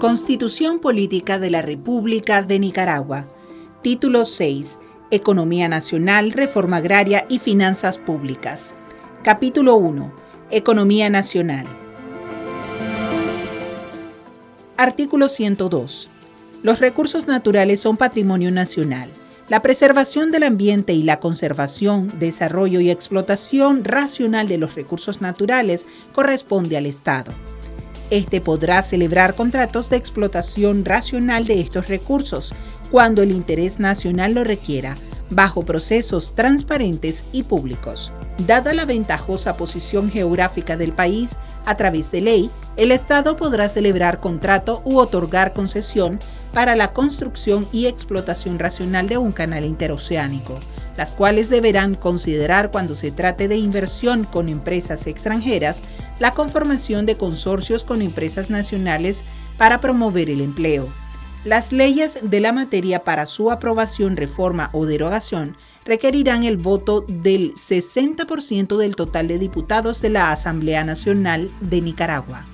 Constitución Política de la República de Nicaragua. Título 6. Economía Nacional, Reforma Agraria y Finanzas Públicas. Capítulo 1. Economía Nacional. Artículo 102. Los recursos naturales son patrimonio nacional. La preservación del ambiente y la conservación, desarrollo y explotación racional de los recursos naturales corresponde al Estado. Este podrá celebrar contratos de explotación racional de estos recursos cuando el interés nacional lo requiera, bajo procesos transparentes y públicos. Dada la ventajosa posición geográfica del país, a través de ley, el Estado podrá celebrar contrato u otorgar concesión para la construcción y explotación racional de un canal interoceánico, las cuales deberán considerar cuando se trate de inversión con empresas extranjeras la conformación de consorcios con empresas nacionales para promover el empleo. Las leyes de la materia para su aprobación, reforma o derogación requerirán el voto del 60% del total de diputados de la Asamblea Nacional de Nicaragua.